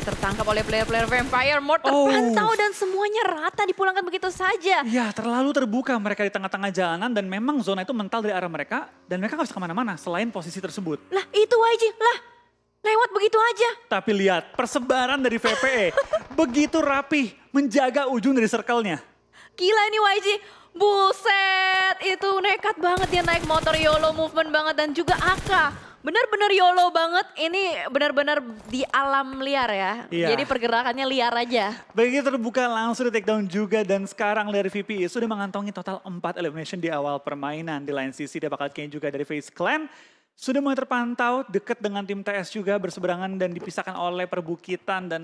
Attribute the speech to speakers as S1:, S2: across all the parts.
S1: Tertangkap oleh player-player Vampire. Mort
S2: Oh.
S1: terpantau dan semuanya rata dipulangkan begitu saja.
S2: Ya terlalu terbuka mereka di tengah-tengah jalanan dan memang zona itu mental dari arah mereka. Dan mereka nggak bisa ke mana-mana selain posisi tersebut.
S1: Lah itu YG, lah lewat begitu aja.
S2: Tapi lihat persebaran dari VPE. begitu rapih menjaga ujung dari circle-nya.
S1: Gila ini YG. Buset, itu nekat banget dia naik motor YOLO movement banget dan juga AK. Bener-bener YOLO banget, ini benar-benar di alam liar ya.
S2: Iya.
S1: Jadi pergerakannya liar aja.
S2: Begitu terbuka langsung di take down juga dan sekarang dari VPE sudah mengantongi total 4 elimination di awal permainan. Di lain sisi dia bakal kayaknya juga dari Face Clan. Sudah mulai terpantau dekat dengan tim TS juga berseberangan dan dipisahkan oleh perbukitan dan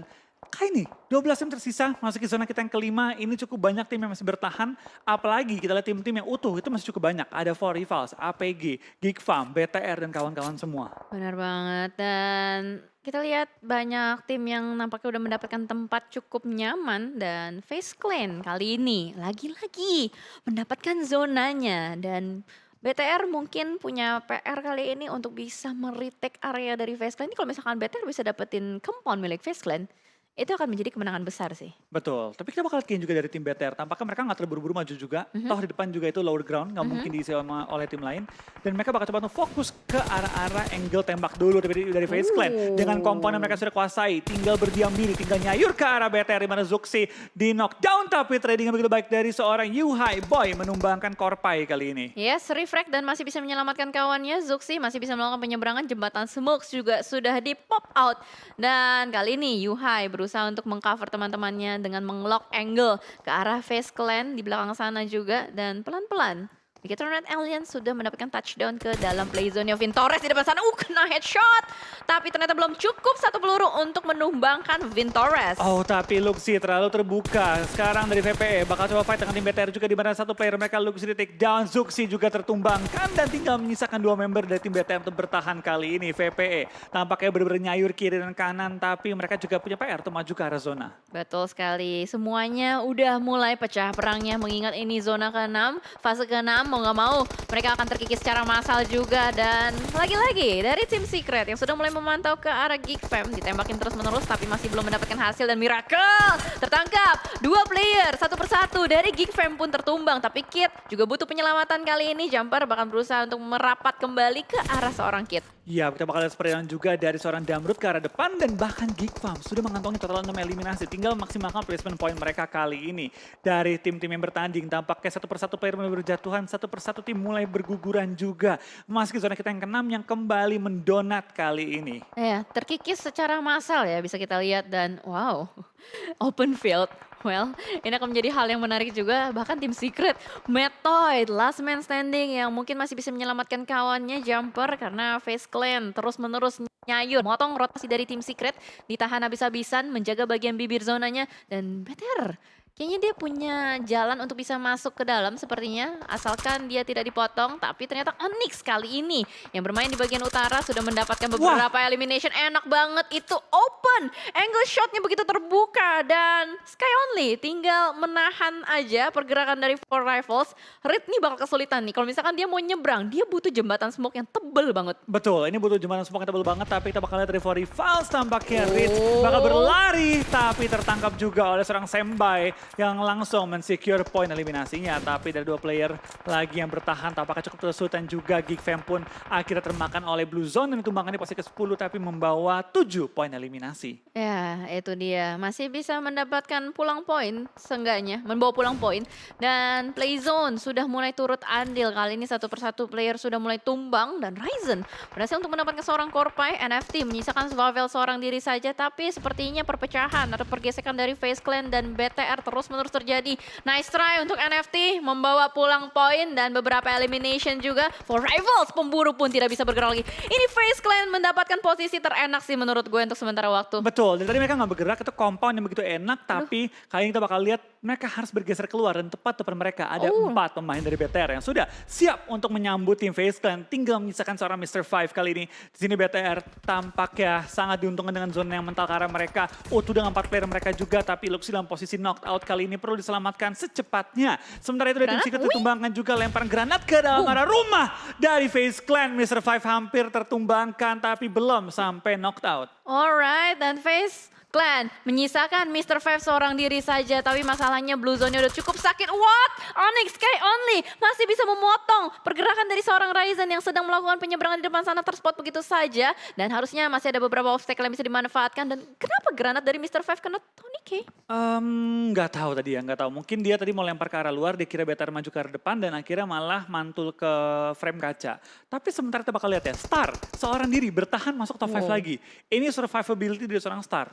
S2: kayak ini 12 tim tersisa masuk ke zona kita yang kelima ini cukup banyak tim yang masih bertahan apalagi kita lihat tim-tim yang utuh itu masih cukup banyak ada Four Rivals, APG, Geek Farm, BTR dan kawan-kawan semua.
S1: Benar banget dan kita lihat banyak tim yang nampaknya udah mendapatkan tempat cukup nyaman dan Face Clan kali ini lagi-lagi mendapatkan zonanya dan BTR mungkin punya PR kali ini untuk bisa meretake area dari Face Clan. Ini kalau misalkan BTR bisa dapetin compound milik Face Clan, itu akan menjadi kemenangan besar sih.
S2: Betul, tapi kita bakal lihat juga dari tim BTR. Tampaknya mereka nggak terburu-buru maju juga.
S1: Mhm.
S2: Toh di depan juga itu lower ground, nggak
S1: Mhm.
S2: mungkin diisi sama- oleh tim lain. Dan mereka bakal coba untuk fokus ke arah-arah angle tembak dulu dari, dari Face Clan. Dengan komponen mereka sudah kuasai, tinggal berdiam diri, tinggal nyayur ke arah BTR di mana Zuxi di knockdown. Tapi trading yang begitu baik dari seorang Yuhai Boy menumbangkan Korpai kali ini.
S1: Yes, refract dan masih bisa menyelamatkan kawannya. Zuxi masih bisa melakukan penyeberangan. Jembatan Smokes juga sudah di pop out. Dan kali ini Yuhai berusaha untuk mengcover teman-temannya dengan mengelock angle ke arah Face Clan di belakang sana juga. Dan pelan-pelan Begitu Red Alien sudah mendapatkan touchdown ke dalam play zone Vintores di depan sana. Uh, kena headshot. Tapi ternyata belum cukup satu peluru untuk menumbangkan Vintores.
S2: Oh tapi Luxi terlalu terbuka. Sekarang dari VPE bakal coba fight dengan tim BTR juga di mana satu player mereka Luxi di take down. Zuxi juga tertumbangkan dan tinggal menyisakan dua member dari tim BTR untuk bertahan kali ini. VPE tampaknya benar-benar nyayur kiri dan kanan tapi mereka juga punya PR untuk maju ke arah zona.
S1: Betul sekali, semuanya udah mulai pecah perangnya mengingat ini zona ke-6, fase ke-6 mau nggak mau mereka akan terkikis secara massal juga dan lagi-lagi dari tim Secret yang sudah mulai memantau ke arah Geek Fam ditembakin terus-menerus tapi masih belum mendapatkan hasil dan Miracle tertangkap dua player satu persatu dari Geek Fam pun tertumbang tapi Kit juga butuh penyelamatan kali ini Jumper bahkan berusaha untuk merapat kembali ke arah seorang Kit.
S2: Ya, kita bakal lihat seperti juga dari seorang Damrut ke arah depan dan bahkan Geek Farm sudah mengantongi total 6 eliminasi. Tinggal maksimalkan placement point mereka kali ini. Dari tim-tim yang bertanding, tampaknya satu persatu player mulai berjatuhan, satu persatu tim mulai berguguran juga. Memasuki zona kita yang keenam yang kembali mendonat kali ini.
S1: Ya, terkikis secara massal ya bisa kita lihat dan wow, open field. Well, ini akan menjadi hal yang menarik juga. Bahkan tim Secret, Metoid, last man standing yang mungkin masih bisa menyelamatkan kawannya Jumper karena Face Clan terus-menerus nyayur. Motong rotasi dari tim Secret, ditahan habis-habisan, menjaga bagian bibir zonanya. Dan better, kayaknya dia punya jalan untuk bisa masuk ke dalam sepertinya. Asalkan dia tidak dipotong, tapi ternyata Onyx kali ini yang bermain di bagian utara sudah mendapatkan beberapa elimination. Enak banget itu open. Angle shotnya begitu terbuka dan Sky Only tinggal menahan aja pergerakan dari Four Rifles. Red nih bakal kesulitan nih. Kalau misalkan dia mau nyebrang, dia butuh jembatan smoke yang tebel banget.
S2: Betul, ini butuh jembatan smoke yang tebel banget, tapi kita bakal lihat dari Fori Fals tampaknya Ritz
S1: Oh.
S2: bakal berlari, tapi tertangkap juga oleh seorang Sembai yang langsung mensecure poin eliminasinya. Tapi dari dua player lagi yang bertahan, tampaknya cukup kesulitan juga. Geek Fam pun akhirnya termakan oleh Blue Zone dan ditumbangan di posisi ke-10, tapi membawa 7 poin eliminasi.
S1: Ya, itu dia. Masih bisa mendapatkan pulang poin, seenggaknya. Membawa pulang poin. Dan Playzone sudah mulai turut andil. Kali ini satu persatu player sudah mulai tumbang. Dan Ryzen berhasil untuk mendapatkan seorang Korpai. NFT menyisakan Swavel seorang diri saja. Tapi sepertinya perpecahan atau pergesekan dari Face Clan dan BTR terus-menerus terjadi. Nice try untuk NFT. Membawa pulang poin dan beberapa elimination juga. For Rivals, pemburu pun tidak bisa bergerak lagi. Ini Face Clan mendapatkan posisi terenak sih menurut gue untuk sementara waktu.
S2: Betul, dari tadi mereka nggak bergerak, itu compound yang begitu enak, tapi kali ini kita bakal lihat mereka harus bergeser keluar dan tepat depan mereka ada
S1: Oh.
S2: empat pemain dari BTR yang sudah siap untuk menyambut tim Face Clan. Tinggal menyisakan seorang Mr. Five kali ini. Di sini BTR tampaknya sangat diuntungkan dengan zona yang mental ke arah mereka. Utuh dengan empat player mereka juga, tapi Luxi dalam posisi knocked out kali ini perlu diselamatkan secepatnya. Sementara itu dari tim Secret ditumbangkan juga lemparan granat ke dalam arah rumah dari Face Clan. Mr. Five hampir tertumbangkan, tapi belum sampai knocked out.
S1: Alright, dan Face Clan menyisakan Mr. Five seorang diri saja, tapi masalahnya Blue Zone-nya udah cukup sakit. What? Onyx Sky Only masih bisa memotong pergerakan dari seorang Ryzen yang sedang melakukan penyeberangan di depan sana terspot begitu saja. Dan harusnya masih ada beberapa obstacle yang bisa dimanfaatkan. Dan kenapa granat dari Mr. Five kena Tony K?
S2: Em, nggak tahu tadi ya, nggak tahu. Mungkin dia tadi mau lempar ke arah luar, dia kira better maju ke arah depan dan akhirnya malah mantul ke frame kaca. Tapi sementara kita bakal lihat ya, Star seorang diri bertahan masuk top 5
S1: Wow.
S2: lagi. Ini survivability dari seorang Star.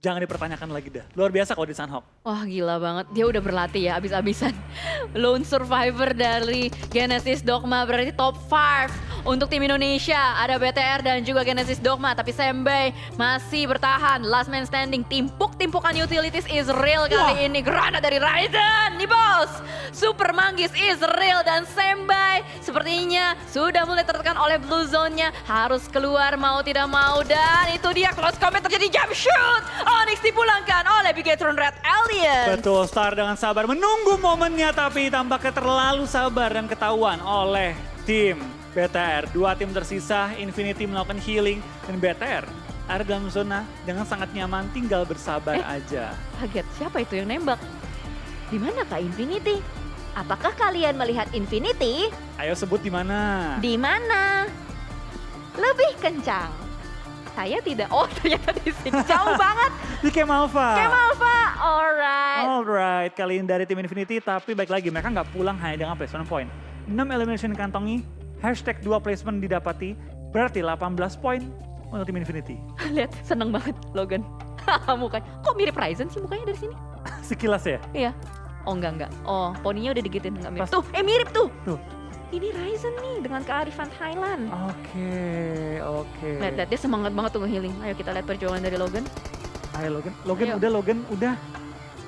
S2: Jangan dipertanyakan lagi dah. Luar biasa kalau di Sunhawk.
S1: Wah gila banget, dia udah berlatih ya abis-abisan. Lone survivor dari Genesis Dogma berarti top 5 untuk tim Indonesia. Ada BTR dan juga Genesis Dogma, tapi Sembei masih bertahan. Last man standing, timpuk-timpukan utilities is real kali
S2: Wah.
S1: ini. Granat dari Ryzen, nih bos. Super Manggis is real dan Sembei sepertinya sudah mulai tertekan oleh blue zone-nya. Harus keluar mau tidak mau dan itu dia close combat terjadi jump shoot. Onyx dipulangkan oleh Bigetron Red Alien.
S2: Betul, Star dengan sabar menunggu momennya tapi tampaknya terlalu sabar dan ketahuan oleh tim BTR. Dua tim tersisa, Infinity melakukan healing dan BTR ada dalam zona dengan sangat nyaman, tinggal bersabar
S1: Eh.
S2: aja.
S1: Kaget, siapa itu yang nembak? Di mana Kak Infinity? Apakah kalian melihat Infinity?
S2: Ayo sebut di mana?
S1: Di mana? Lebih kencang. Saya tidak. Oh, ternyata di sini jauh banget.
S2: Di Camp Alpha.
S1: Kem Alpha. Alright.
S2: Alright, kali ini dari tim Infinity, tapi baik lagi mereka nggak pulang hanya dengan placement point. 6 elimination kantongi, hashtag 2 placement didapati, berarti 18 poin untuk tim Infinity.
S1: Lihat, seneng banget Logan. mukanya. Kok mirip Ryzen sih mukanya dari sini?
S2: Sekilas ya?
S1: Iya. Oh enggak enggak. Oh poninya udah digitin enggak mirip.
S2: Pas-
S1: Tuh, eh mirip tuh.
S2: Tuh.
S1: Ini Ryzen nih dengan kearifan Thailand.
S2: Oke, oke.
S1: Lihat, lihat dia semangat banget tuh nge-healing. Ayo kita lihat perjuangan dari Logan.
S2: Ayo Logan, Logan
S1: Ayo.
S2: udah Logan, udah.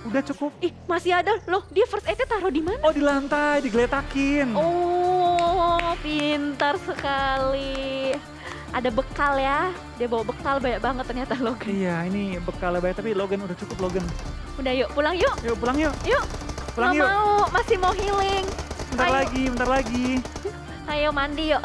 S2: Udah cukup.
S1: Ih, masih ada loh. Dia first aid taruh di mana?
S2: Oh di lantai, digeletakin.
S1: Oh, pintar sekali. Ada bekal ya. Dia bawa bekal banyak banget ternyata Logan.
S2: Iya, ini bekal banyak, tapi Logan udah cukup Logan.
S1: Udah yuk, pulang yuk.
S2: Yuk pulang yuk,
S1: Yuk.
S2: pulang
S1: Nggak
S2: yuk.
S1: mau, masih mau healing.
S2: Bentar
S1: Ayo.
S2: lagi, bentar lagi.
S1: Ayo mandi yuk.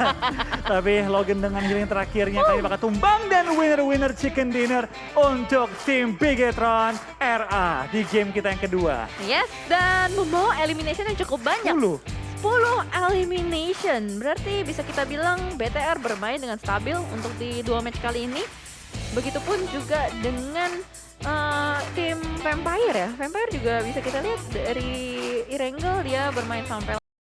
S2: Tapi Logan dengan healing terakhirnya kali bakal tumbang dan winner-winner chicken dinner untuk tim Bigetron RA di game kita yang kedua.
S1: Yes, dan membawa elimination yang cukup banyak.
S2: 10.
S1: 10 elimination. Berarti bisa kita bilang BTR bermain dengan stabil untuk di dua match kali ini. Begitupun juga dengan eh, tim Vampire ya. Vampire juga bisa kita lihat dari Irengel dia bermain sampai